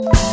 you